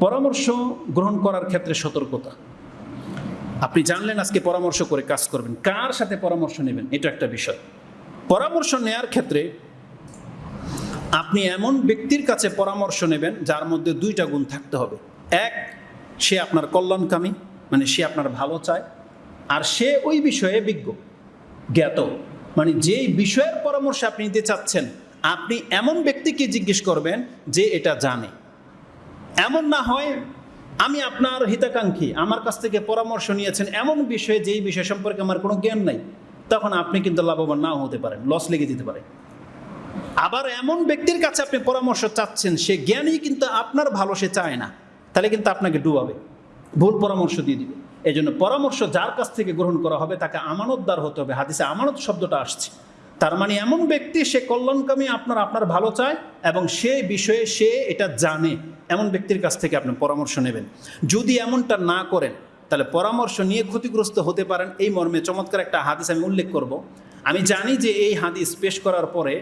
পরামর্শ গ্রহণ করার ক্ষেত্রে সতর্কতা। আপনি জানলেন আজকে পরামর্শ করে কাজ করবেন। কার সাথে পরামর্শ নেবেন? এটা একটা বিষয়। পরামর্শ নেয়ার ক্ষেত্রে আপনি এমন ব্যক্তির কাছে পরামর্শ নেবেন যার মধ্যে দুইটা গুণ থাকতে হবে। এক, সে আপনার কল্যাণকামী মানে সে আপনার ভালো চায়। আর সে ওই বিষয়ে বিজ্ঞ, জ্ঞাত। মানে যেই বিষয়ের পরামর্শ আপনি নিতে চাচ্ছেন, আপনি এমন ব্যক্তিকে জিজ্ঞেস করবেন যে এটা জানে। এমন না হয় আমি আপনার হিতাকাঙ্ক্ষী, আমার কাছ থেকে পরামর্শ নিয়েছেন এমন বিষয়ে যেই বিষয় সম্পর্কে আমার কোনো জ্ঞান নাই, তখন আপনি কিন্তু লাভবান নাও হতে পারেন লস লেগে যেতে পারে। আবার এমন ব্যক্তির কাছে আপনি পরামর্শ চাচ্ছেন, সে জ্ঞানই কিন্তু আপনার ভালো, সে চায় না, তাহলে কিন্তু আপনাকে ডুবাবে, ভুল পরামর্শ দিয়ে দিবে। এই জন্য পরামর্শ যার কাছ থেকে গ্রহণ করা হবে, তাকে আমানতদার হতে হবে। হাদিসে আমানত শব্দটা আসছে। তার মানে এমন ব্যক্তি, সে কল্যাণকামী, আপনার আপনার ভালো চায় এবং সে বিষয়ে সে এটা জানে। এমন ব্যক্তির কাছ থেকে আপনি পরামর্শ নেবেন। যদি এমনটা না করেন, তাহলে পরামর্শ নিয়ে ক্ষতিগ্রস্ত হতে পারেন। এই মর্মে চমৎকার একটা হাদিস আমি উল্লেখ করব। আমি জানি যে এই হাদিস পেশ করার পরে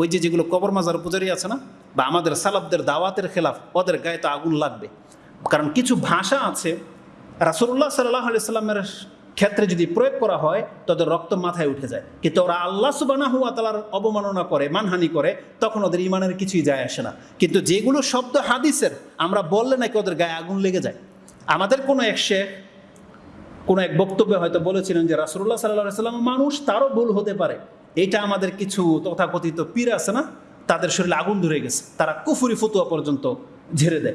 ওই যে যেগুলো কবর মাজার পূজারি আছে না, বা আমাদের সালাবদের দাওয়াতের খেলাফ, ওদের গায়ে তো আগুন লাগবে। কারণ কিছু ভাষা আছে রাসুল্লাহ সাল্লাহ সাল্লামের ক্ষেত্রে যদি প্রয়োগ করা হয়, তাদের রক্ত মাথায় উঠে যায়। কিন্তু ওরা আল্লাহ সুবানা হুয়া তালার অবমাননা করে, মানহানি করে, তখন ওদের ইমানের কিছুই যায় আসে না। কিন্তু যেগুলো শব্দ হাদিসের, আমরা বললে নাকি ওদের গায়ে আগুন লেগে যায়। আমাদের কোনো এক শেখ, কোনো এক বক্তব্যে হয়তো বলেছিলেন যে রাসুল্লাহ সাল্লাহ সাল্লাম মানুষ তারও ভুল হতে পারে। এটা আমাদের কিছু তথাকথিত পীর আছে না, তাদের শরীরে আগুন ধরে গেছে। তারা কুফুরি ফতুয়া পর্যন্ত ঝেড়ে দেয়।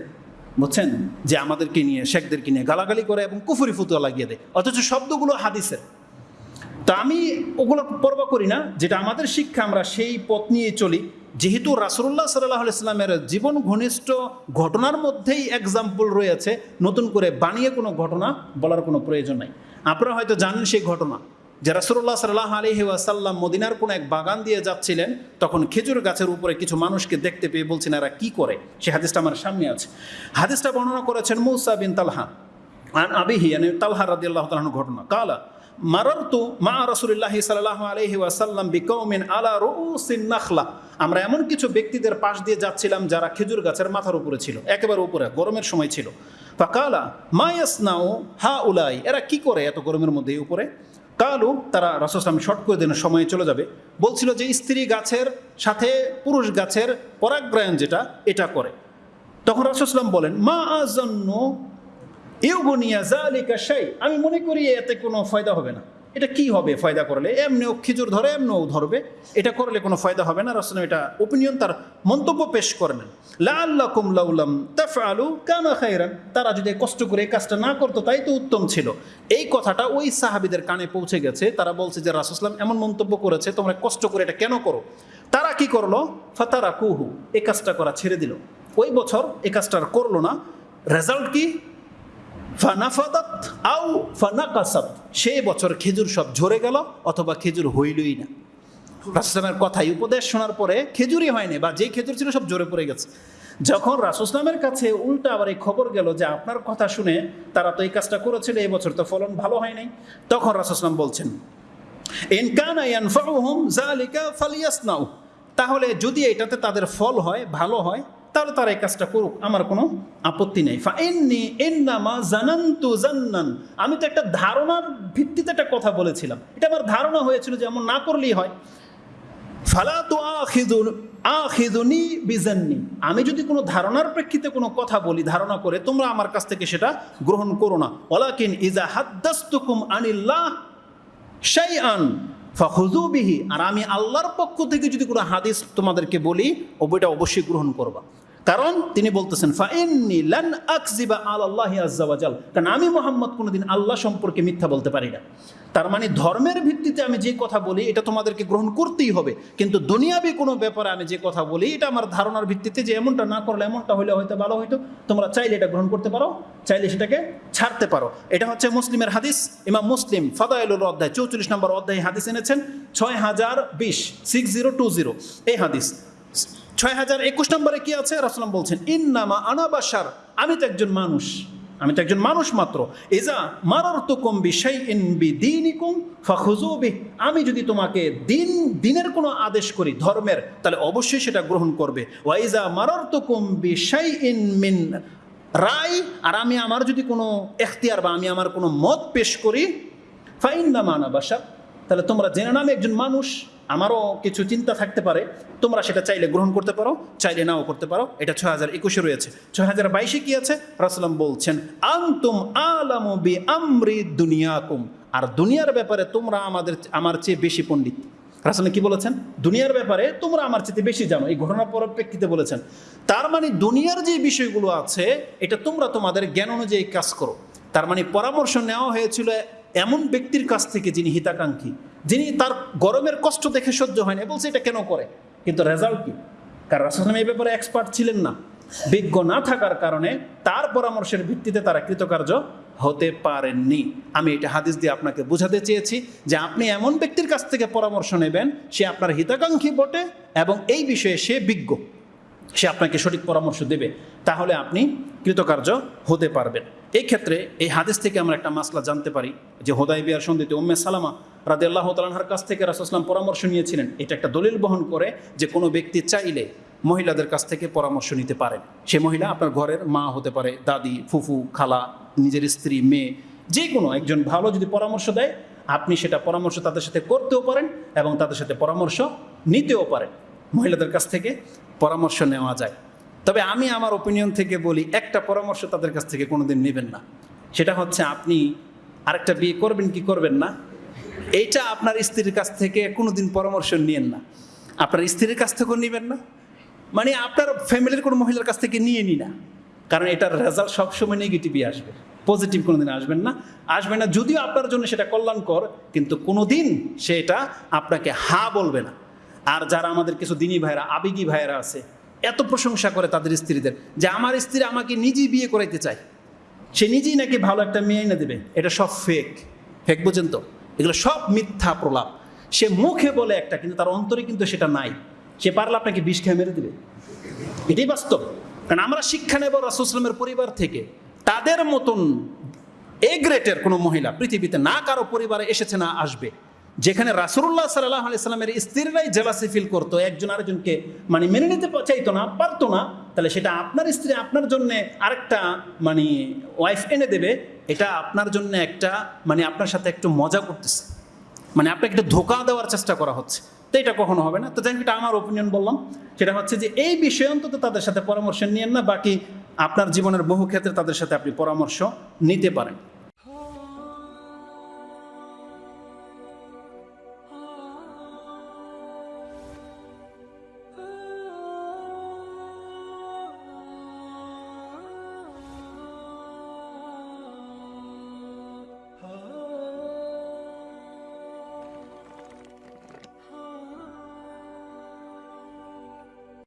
বুঝছেন? যে আমাদেরকে নিয়ে, শেখদেরকে নিয়ে গালাগালি করে এবং কুফুরি ফুতুয়া লাগিয়ে দেয়। অথচ শব্দগুলো হাদিসের। তা আমি ওগুলো পর্ব করি না, যেটা আমাদের শিক্ষা, আমরা সেই পথ নিয়ে চলি। যেহেতু রাসুল্লাহ সাল্লাহ ইসলামের জীবন ঘনিষ্ঠ ঘটনার মধ্যেই এক্সাম্পল রয়েছে, নতুন করে বানিয়ে কোনো ঘটনা বলার কোনো প্রয়োজন নাই। আপনারা হয়তো জানেন সেই ঘটনা। যে রাসুল্লাহ সাল্লাহ আলহি ওয়াসাল্লাম মদিনার কোনো এক বাগান দিয়ে যাচ্ছিলেন, তখন খেজুর গাছের উপরে কিছু মানুষকে দেখতে পেয়ে বলছেন, এরা কি করে? সে হাদিসটা আমার সামনে আছে। হাদিসটা বর্ণনা করেছেন মৌসা বিন তালহা, আন আবিহি মানে তালহা রাদি আল্লাহ তালাহ ঘটনা। কালা, মারারতু মা রসুল্লাহ সাল্লাহ আলহি ওয়াসাল্লাম বিকৌমিন আলা রুসিন নাখলা। আমরা এমন কিছু ব্যক্তিদের পাশ দিয়ে যাচ্ছিলাম যারা খেজুর গাছের মাথার উপরে ছিল, একেবারে উপরে, গরমের সময় ছিল। ফাকালা মায়াস নাও হা উলাই এরা কি করে এত গরমের মধ্যে উপরে? কালু তারা রাসুসলাম শর্ট করে দিন, সময়ে চলে যাবে। বলছিল যে স্ত্রী গাছের সাথে পুরুষ গাছের পরাগ্রায়ণ যেটা, এটা করে। তখন রাসুসলাম বলেন, মা আজন্য ইউগুনিয়া জালিকা সেই আমি মনে করি এতে কোনো ফায়দা হবে না। এটা কি হবে ফায়দা করলে? এমনিও খিজুর ধরে, এমনিও ধরবে। এটা করলে কোনো ফায়দা হবে না। রাসুলাম এটা ওপিনিয়ন তার মন্তব্য পেশ করলেন। লাল্লাকুম লাউলাম তাফআলু কানা খাইরান তারা যদি কষ্ট করে এই কাজটা না করতো, তাই তো উত্তম ছিল। এই কথাটা ওই সাহাবিদের কানে পৌঁছে গেছে। তারা বলছে যে রাসুসলাম এমন মন্তব্য করেছে, তোমরা কষ্ট করে এটা কেন করো? তারা কি করল? ফাতারা কুহু এই কাজটা করা ছেড়ে দিল। ওই বছর এই কাজটা আর করল না। রেজাল্ট কি? ফানাফাদাত আউ ফানাকাসাত। সেই বছর খেজুর সব ঝরে গেল অথবা খেজুর হইলই না। রাসুসলামের কথাই উপদেশ শোনার পরে খেজুরই হয়নি বা যেই খেজুর ছিল সব ঝরে পড়ে গেছে। যখন রাসুসলামের কাছে উল্টা আবার এই খবর গেল যে আপনার কথা শুনে তারা তো এই কাজটা করেছিল, এই বছর তো ফলন ভালো হয় নাই তখন রাসুসলাম বলছেন তাহলে যদি এটাতে তাদের ফল হয়, ভালো হয় তাহলে তারা এই কাজটা করুক, আমার কোনো আপত্তি নেই। ফা এন্নি এন্নামা জানান্তু জান্নান। আমি তো একটা ধারণার ভিত্তিতে একটা কথা বলেছিলাম। এটা আমার ধারণা হয়েছিল যে এমন না করলেই হয়। ফালা তো আখিদুন আখিদুনি বিজান্নি। আমি যদি কোনো ধারণার প্রেক্ষিতে কোনো কথা বলি, ধারণা করে, তোমরা আমার কাছ থেকে সেটা গ্রহণ করো না। ওলাকিন ইজা হাদ্দাস্তুকুম আনিল্লাহ শাইআন ফাহুজুবিহি আর আমি আল্লাহর পক্ষ থেকে যদি কোনো হাদিস তোমাদেরকে বলি ওইটা অবশ্যই গ্রহণ করবা। কারণ তিনি বলতেছেন কারণ আমি মোহাম্মদ কোনোদিন আল্লাহ সম্পর্কে মিথ্যা বলতে পারি না। তার মানে ধর্মের ভিত্তিতে আমি যে কথা বলি, এটা তোমাদেরকে গ্রহণ করতেই হবে। কিন্তু দুনিয়াবি কোনো ব্যাপারে আমি যে কথা বলি, এটা আমার ধারণার ভিত্তিতে যে এমনটা না করলে এমনটা হলে হয়তো ভালো হয়তো তোমরা চাইলে এটা গ্রহণ করতে পারো, চাইলে সেটাকে ছাড়তে পারো। এটা হচ্ছে মুসলিমের হাদিস, ইমাম মুসলিম ফাদাইলুর অধ্যায় চৌচল্লিশ নম্বর অধ্যায় হাদিস এনেছেন, ছয় হাজার বিশ সিক্স জিরো টু জিরো এই হাদিস ছয় হাজার একুশ নম্বরে কি আছে? রাসলাম বলছেন, ইন্নামা আনাবাসার আমি তো একজন মানুষ। আমি তো একজন মানুষ মাত্র। এজা মারার তো কম বিষয় ইন বি দিনিকুম ফাখুজুবি আমি যদি তোমাকে দিন, দিনের কোনো আদেশ করি, ধর্মের, তাহলে অবশ্যই সেটা গ্রহণ করবে। ওয়াইজা মারার তো কম বিষয় ইন মিন রায় আর আমি আমার যদি কোনো এখতিয়ার বা আমি আমার কোনো মত পেশ করি ফাইন না তাহলে তোমরা জেনে নামে একজন মানুষ, আমারও কিছু চিন্তা থাকতে পারে। তোমরা সেটা চাইলে গ্রহণ করতে পারো, চাইলে নাও করতে পারো। এটা ছয় হাজার একুশে রয়েছে। ছয় হাজার বাইশে কি আছে? রাসলাম বলছেন, আন্তুম আলামু বি আমরি দুনিয়াকুম। আর দুনিয়ার ব্যাপারে তোমরা আমাদের আমার চেয়ে বেশি পণ্ডিত। রাসলাম কি বলেছেন? দুনিয়ার ব্যাপারে তোমরা আমার চেয়ে বেশি জানো। এই ঘটনার পরিপ্রেক্ষিতে বলেছেন। তার মানে দুনিয়ার যে বিষয়গুলো আছে, এটা তোমরা তোমাদের জ্ঞান অনুযায়ী কাজ করো। তার মানে পরামর্শ নেওয়া হয়েছিল এমন ব্যক্তির কাছ থেকে যিনি হিতাকাঙ্ক্ষী, যিনি তার গরমের কষ্ট দেখে সহ্য হয় না বলছে এটা কেন করে? কিন্তু রেজাল্ট কি? কারণ রাসুলাম এই ব্যাপারে এক্সপার্ট ছিলেন না। বিজ্ঞ না থাকার কারণে তার পরামর্শের ভিত্তিতে তারা কৃতকার্য হতে পারেননি। আমি এটা হাদিস দিয়ে আপনাকে বোঝাতে চেয়েছি যে আপনি এমন ব্যক্তির কাছ থেকে পরামর্শ নেবেন, সে আপনার হিতাকাঙ্ক্ষী বটে এবং এই বিষয়ে সে বিজ্ঞ। সে আপনাকে সঠিক পরামর্শ দেবে, তাহলে আপনি কৃতকার্য হতে পারবেন। এই ক্ষেত্রে এই হাদিস থেকে আমরা একটা মাসলা জানতে পারি যে হোদাই বিয়ার সন্ধিতে উম্মে সালামা রাদে আল্লাহ তালাহার কাছ থেকে রাসুসলাম পরামর্শ নিয়েছিলেন। এটা একটা দলিল বহন করে যে কোনো ব্যক্তি চাইলে মহিলাদের কাছ থেকে পরামর্শ নিতে পারেন। সে মহিলা আপনার ঘরের মা হতে পারে, দাদি, ফুফু, খালা, নিজের স্ত্রী, মেয়ে যে কোনো একজন ভালো যদি পরামর্শ দেয়, আপনি সেটা পরামর্শ তাদের সাথে করতেও পারেন এবং তাদের সাথে পরামর্শ নিতেও পারেন। মহিলাদের কাছ থেকে পরামর্শ নেওয়া যায়। তবে আমি আমার ওপিনিয়ন থেকে বলি, একটা পরামর্শ তাদের কাছ থেকে কোনোদিন নেবেন না। সেটা হচ্ছে আপনি আরেকটা বিয়ে করবেন কি করবেন না? এইটা আপনার স্ত্রীর কাছ থেকে কোনোদিন পরামর্শ নিয়েন না। আপনার স্ত্রীর কাছ থেকেও নেবেন না। মানে আপনার ফ্যামিলির কোনো মহিলার কাছ থেকে নিয়ে নি না। কারণ এটার রেজাল্ট সবসময় নেগেটিভই আসবে। পজিটিভ কোনোদিন আসবেন না। আসবে না, যদিও আপনার জন্য সেটা কল্যাণকর, কিন্তু কোনোদিন সেটা আপনাকে হা বলবে না। আর যারা আমাদের কিছু দিনী ভাইরা আবেগী ভাইরা আছে, এত প্রশংসা করে তাদের স্ত্রীদের যে আমার স্ত্রী আমাকে নিজেই বিয়ে করাইতে চায়। সে নিজেই নাকি ভালো একটা মেয়ে এনে দেবে। এটা সব ফেক ফেক বুঝেন তো? এগুলো সব মিথ্যা প্রলাপ। সে মুখে বলে একটা, কিন্তু তার অন্তরে কিন্তু সেটা নাই। সে পারলে আপনাকে বিষ খেয়ে মেরে দেবে। এটাই বাস্তব। কারণ আমরা শিক্ষা নেব রাসুসলামের পরিবার থেকে। তাদের মতন এ গ্রেটের কোনো মহিলা পৃথিবীতে না, কারও পরিবারে এসেছে না, আসবে। যেখানে রাসুল্লাহ সাল্লাহ আলাইস্লামের স্ত্রীরাই জেলাসি ফিল করতো, একজন আরেকজনকে মানে মেনে নিতে চাইতো না, পারতো না, তাহলে সেটা আপনার স্ত্রী আপনার জন্য আরেকটা মানে ওয়াইফ এনে দেবে, এটা আপনার জন্য একটা মানে আপনার সাথে একটু মজা করতেছে। মানে আপনাকে একটু ধোকা দেওয়ার চেষ্টা করা হচ্ছে। তো এটা কখনো হবে না। তো যাই এটা আমার ওপিনিয়ন বললাম। সেটা হচ্ছে যে এই বিষয়ে অন্তত তাদের সাথে পরামর্শ নিয়েন না, বাকি আপনার জীবনের বহু ক্ষেত্রে তাদের সাথে আপনি পরামর্শ নিতে পারেন।